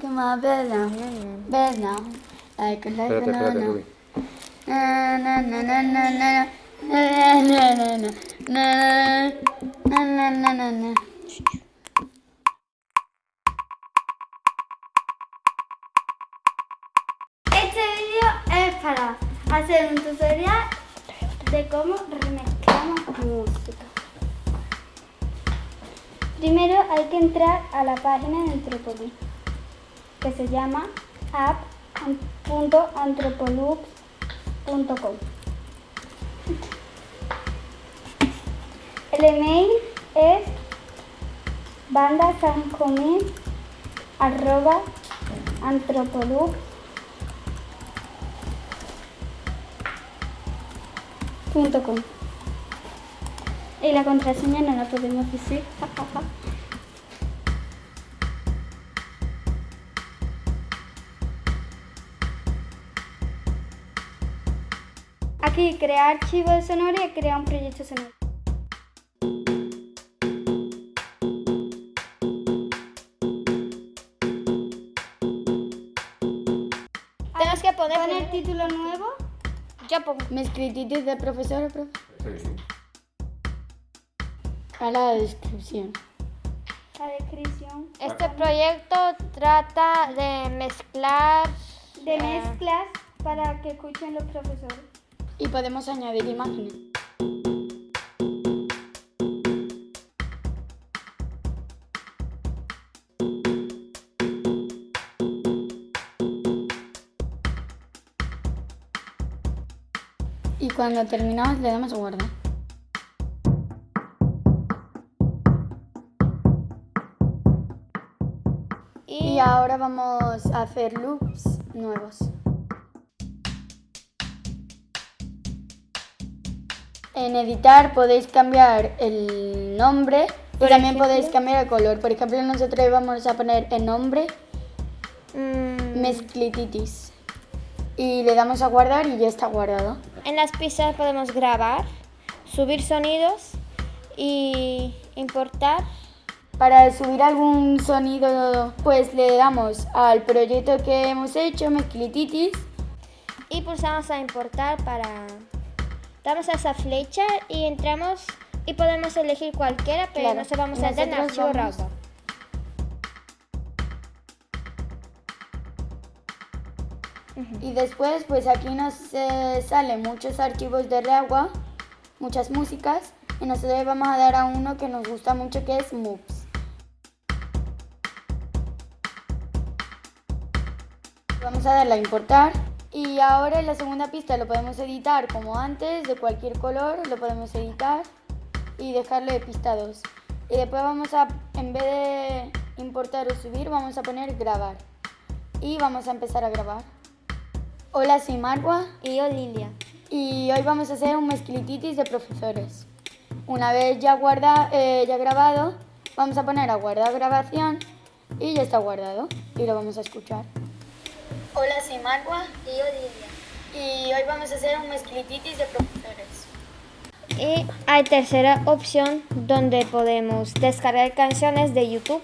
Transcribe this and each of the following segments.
come on, bed now, bed now, like a like Espérate, espérate, na Ruby. na na na na na na na na na na na na na na na Este vídeo es para hacer un tutorial de cómo remezclamos música. Primero hay que entrar a la página de Anthropoloops, que se llama app.anthropoloops.com. El email es bandasancomin arroba antropoloops punto com. Y la contraseña no la podemos decir. Aquí crear archivo sonoro y crear un proyecto sonoro. Tenemos que poner, Pon el título nuevo. Yo pongo. Me escrititis de profesor o profe. A la descripción. La descripción. Este proyecto trata de mezclar De eh, mezclas para que escuchen los profesores. Y podemos añadir imágenes. Y cuando terminamos le damos guardar. Y ahora vamos a hacer loops nuevos. En editar podéis cambiar el nombre y también ejemplo. podéis cambiar el color. Por ejemplo, nosotros vamos a poner el nombre mm, Mesclititis. Y le damos a guardar y ya está guardado. en las pistas podemos grabar, subir sonidos y importar. Para subir algún sonido, pues le damos al proyecto que hemos hecho, Mesclititis, Y pulsamos a importar para... Damos a esa flecha y entramos y podemos elegir cualquiera, pero Claro. nosotros vamos a entrar en archivo. Y después, pues aquí nos eh, salen muchos archivos de Reagua, muchas músicas, y nosotros vamos a dar a uno que nos gusta mucho, que es Moops. Vamos a darle a importar. Y ahora en la segunda pista lo podemos editar como antes, de cualquier color, lo podemos editar y dejarlo de pista 2. Y después vamos a, en vez de importar o subir, vamos a poner grabar. Y vamos a empezar a grabar. Hola, soy Marwa Y yo, Lilia. y hoy vamos a hacer un mezclititis de profesores. Una vez ya, guarda, eh, ya grabado, vamos a poner a guardar grabación y ya está guardado y lo vamos a escuchar. Hola, soy Marwa Y yo, y hoy vamos a hacer un mezclititis de profesores. Y hay tercera opción donde podemos descargar canciones de YouTube.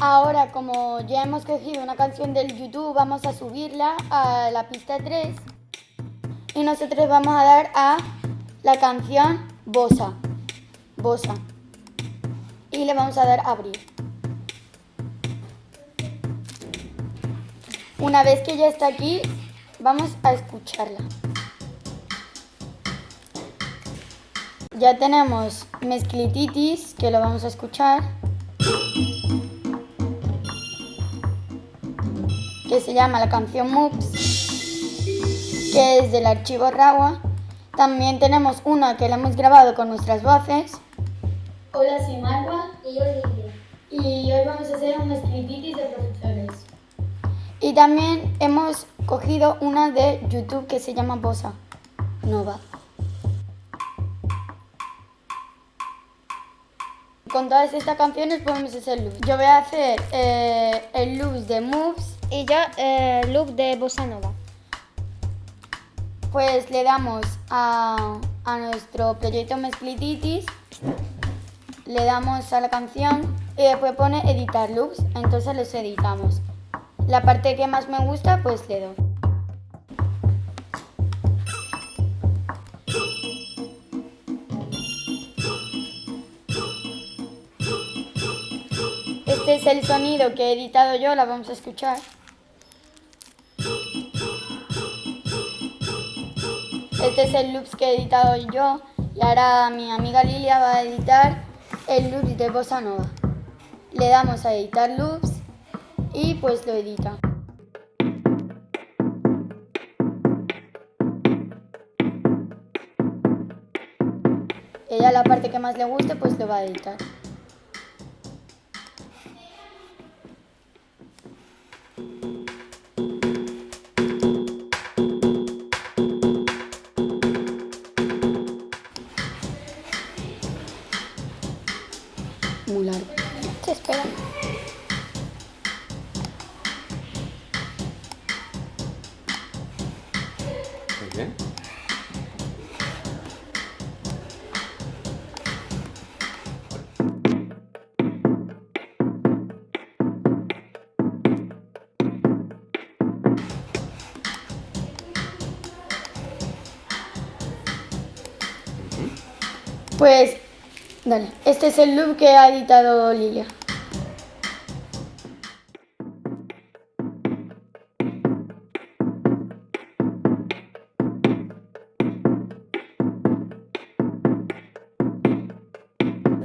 Ahora, como ya hemos cogido una canción del YouTube, vamos a subirla a la pista 3 y nosotros vamos a dar a la canción Bosa. Bosa. Y le vamos a dar a abrir. Una vez que ya está aquí, vamos a escucharla. Ya tenemos Mezclititis, que lo vamos a escuchar. que se llama la canción Moops, que es del archivo Rawa. También tenemos una que la hemos grabado con nuestras voces. Hola, soy Y yo, Lilia. y hoy vamos a hacer un escrititis de profesores. Y también hemos cogido una de YouTube que se llama Bosa Nova. Con todas estas canciones podemos hacer loops. Yo voy a hacer eh, el loops de Moves Y yo, eh, loop de Bossa Nova. Pues le damos a, a nuestro proyecto Mesclititis, le damos a la canción y después pone editar loops, entonces los editamos. La parte que más me gusta, pues le doy. Este es el sonido que he editado yo, la vamos a escuchar. Este es el loops que he editado yo y ahora mi amiga Lilia va a editar el loops de Bossa Nova. Le damos a editar loops y pues lo edita. Ella la parte que más le guste pues lo va a editar. Muy largo. Espera. Muy bien. Pues, dale. Este es el loop que ha editado Lilia.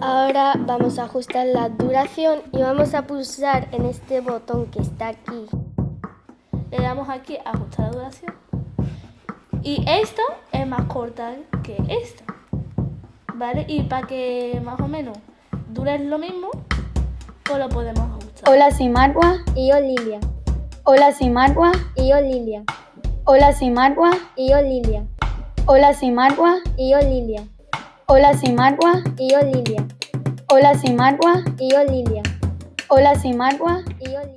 Ahora vamos a ajustar la duración y vamos a pulsar en este botón que está aquí. Le damos aquí a ajustar la duración. Y esto es más corta que esto. ¿Vale? Y para que más o menos dure lo mismo, pues lo podemos ajustar. Hola, soy Marwa. Y yo Lilia. Hola, soy Marwa. Y yo Lilia. Hola, soy Marwa. Y yo Lilia. Hola, soy Marwa. Y yo Lilia. Hola, soy Marwa. Y yo Lilia. Hola, soy Marwa. Y yo Lilia. Hola, soy Marwa. Y yo Lilia.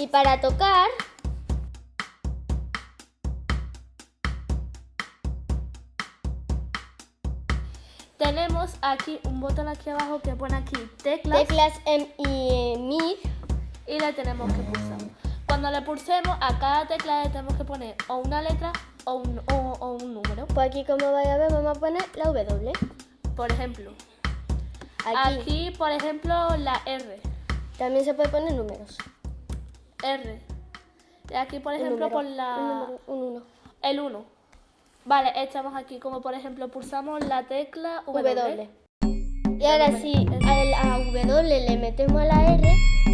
Y para tocar, Tenemos aquí un botón aquí abajo que pone aquí teclas, teclas M y MIG. y le tenemos que pulsar. Cuando le pulsemos, a cada tecla le tenemos que poner o una letra o un, o- o un número. Pues aquí como vais a ver vamos a poner la W. Por ejemplo, Aquí, aquí, por ejemplo, la R. también se puede poner números. R. Y aquí, por ejemplo, número, por la... un número, un uno. El 1. Vale, estamos aquí, como por ejemplo, pulsamos la tecla W. W. Y ahora sí, a W le metemos a la R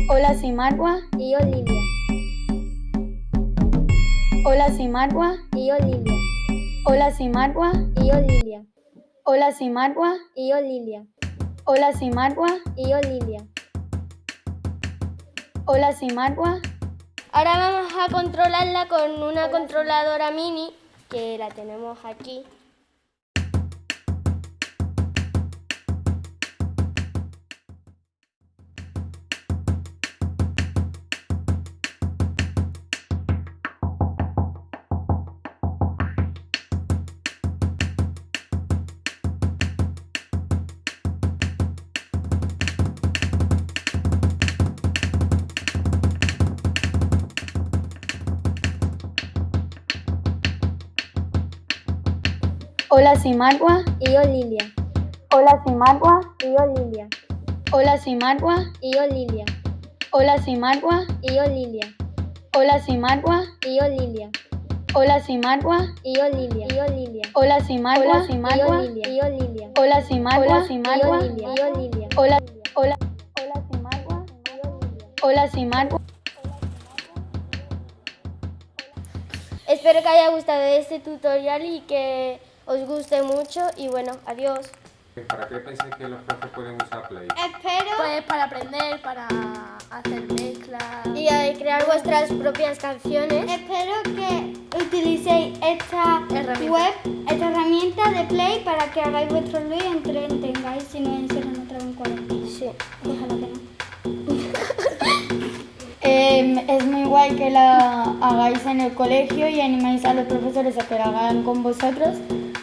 Hola, soy Marwa. y yo Lilia. Hola, soy Marwa. Y yo Lilia. Hola, soy Marwa. Y yo Lilia. Hola, soy Marwa. Y yo Lilia. Hola, soy Marwa. Y yo Lilia. Hola, soy Marwa. Ahora vamos a controlarla con una controladora mini que la tenemos aquí. Hola, soy Marwa. Y yo Lilia. Hola, soy Marwa. Y yo Lilia. Hola, soy Marwa. Y yo Lilia. Hola, soy Marwa. Y yo Lilia. Hola, soy Marwa. Y yo Lilia. Hola, soy Marwa. Y yo Lilia. Y yo Lilia. Hola, soy Marwa. Hola, soy Marwa. Y yo Lilia. Hola, soy Marwa. Y yo Lilia. Hola, hola, hola, soy Marwa. Hola. Espero que haya gustado este tutorial y que os guste mucho y bueno, adiós. ¿Para qué pensáis que los profes pueden usar Play? Espero Pues para aprender, para hacer mezclas. y crear vuestras propias canciones. Espero que utilicéis esta Herramienta. web, esta herramienta de Play para que hagáis vuestro lío y entretengáis si no encierran otra vez en cuarentena. Sí, ojalá que no. Em, es muy guay que la hagáis en el colegio y animáis a los profesores a que la hagan con vosotros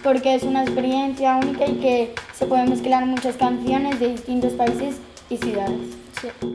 porque es una experiencia única y que se pueden mezclar muchas canciones de distintos países y ciudades.